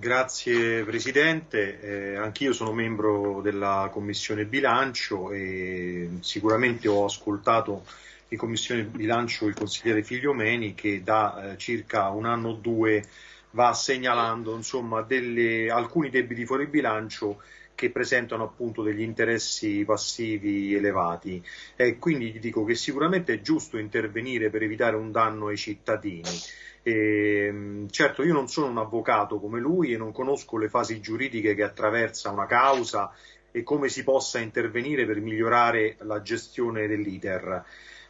Grazie Presidente, eh, anch'io sono membro della Commissione Bilancio e sicuramente ho ascoltato in Commissione Bilancio il consigliere Figliomeni che da eh, circa un anno o due va segnalando insomma, delle, alcuni debiti fuori bilancio che presentano appunto degli interessi passivi elevati e quindi dico che sicuramente è giusto intervenire per evitare un danno ai cittadini. E, certo, io non sono un avvocato come lui e non conosco le fasi giuridiche che attraversa una causa e come si possa intervenire per migliorare la gestione dell'iter.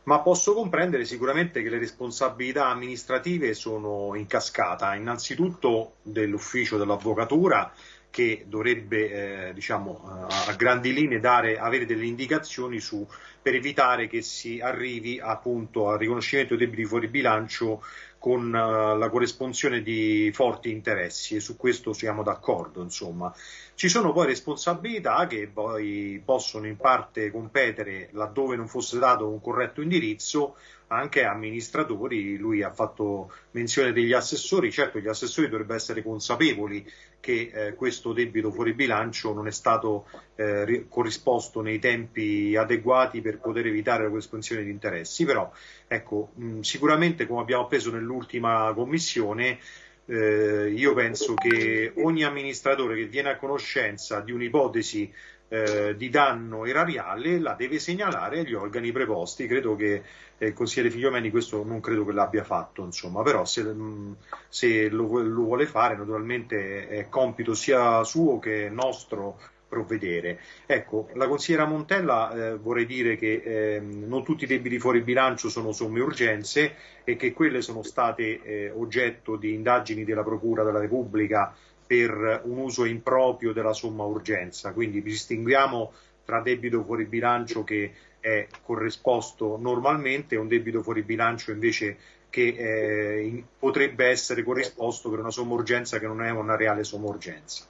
Ma posso comprendere sicuramente che le responsabilità amministrative sono in cascata, innanzitutto dell'ufficio dell'avvocatura che dovrebbe eh, diciamo, a grandi linee dare, avere delle indicazioni su, per evitare che si arrivi appunto al riconoscimento dei debiti fuori bilancio con uh, la corresponsione di forti interessi e su questo siamo d'accordo. Insomma. Ci sono poi responsabilità che poi possono in parte competere laddove non fosse dato un corretto indirizzo anche amministratori, lui ha fatto menzione degli assessori, certo gli assessori dovrebbero essere consapevoli che eh, questo debito fuori bilancio non è stato eh, corrisposto nei tempi adeguati per poter evitare la corrispondenza di interessi, però ecco, mh, sicuramente come abbiamo appreso nell'ultima commissione eh, io penso che ogni amministratore che viene a conoscenza di un'ipotesi eh, di danno erariale la deve segnalare agli organi preposti. Credo che eh, il consigliere Figliomeni questo non credo che l'abbia fatto, insomma, però se, mm, se lo, lo, vuole fare naturalmente è compito sia suo che nostro provvedere. Ecco, la consigliera Montella eh, vorrei dire che eh, non tutti i debiti fuori bilancio sono somme urgenze e che quelle sono state eh, oggetto di indagini della Procura della Repubblica per un uso improprio della somma urgenza, quindi distinguiamo tra debito fuori bilancio che è corrisposto normalmente e un debito fuori bilancio invece che eh, potrebbe essere corrisposto per una somma urgenza che non è una reale somma urgenza.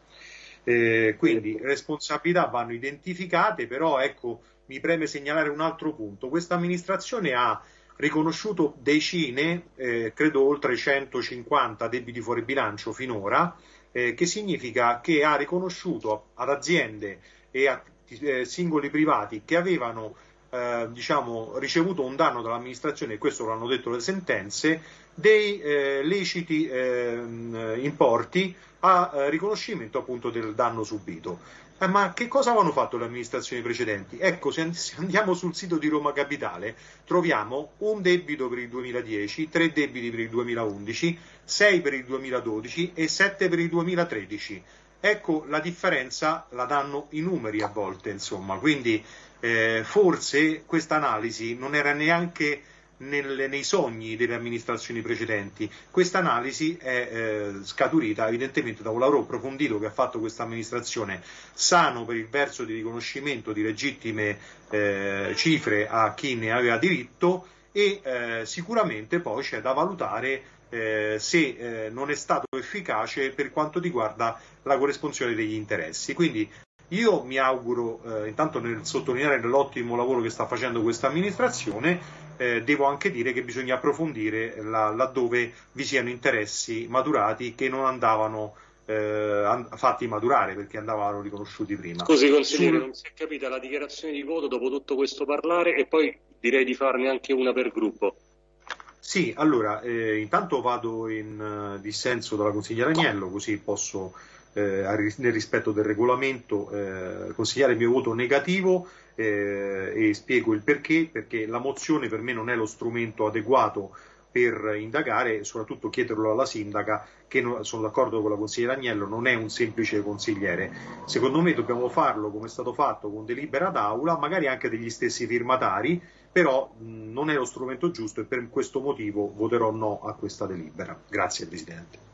Eh, quindi responsabilità vanno identificate, però ecco, mi preme segnalare un altro punto. Questa amministrazione ha riconosciuto decine, eh, credo oltre 150 debiti fuori bilancio finora, eh, che significa che ha riconosciuto ad aziende e a eh, singoli privati che avevano eh, diciamo, ricevuto un danno dall'amministrazione, e questo lo hanno detto le sentenze, dei eh, leciti ehm, importi a eh, riconoscimento appunto del danno subito. Eh, ma che cosa avevano fatto le amministrazioni precedenti? Ecco, se andiamo sul sito di Roma Capitale, troviamo un debito per il 2010, tre debiti per il 2011, sei per il 2012 e sette per il 2013. Ecco, la differenza la danno i numeri a volte, insomma, quindi eh, forse questa analisi non era neanche nel, nei sogni delle amministrazioni precedenti. Questa analisi è eh, scaturita evidentemente da un lavoro approfondito che ha fatto questa amministrazione, sano per il verso di riconoscimento di legittime eh, cifre a chi ne aveva diritto e eh, sicuramente poi c'è da valutare eh, se eh, non è stato efficace per quanto riguarda la corresponsione degli interessi. Quindi io mi auguro, eh, intanto nel sottolineare l'ottimo lavoro che sta facendo questa amministrazione, eh, devo anche dire che bisogna approfondire la, laddove vi siano interessi maturati che non andavano eh, fatti maturare perché andavano riconosciuti prima. Scusi consigliere, Sul... non si è capita la dichiarazione di voto dopo tutto questo parlare e poi direi di farne anche una per gruppo. Sì, allora, eh, intanto vado in uh, dissenso dalla consigliera Agnello, così posso eh, nel rispetto del regolamento eh, consigliare il mio voto negativo eh, e spiego il perché, perché la mozione per me non è lo strumento adeguato per indagare e soprattutto chiederlo alla sindaca che non, sono d'accordo con la consigliera Agnello non è un semplice consigliere. Secondo me dobbiamo farlo come è stato fatto con delibera d'aula magari anche degli stessi firmatari però non è lo strumento giusto e per questo motivo voterò no a questa delibera. Grazie Presidente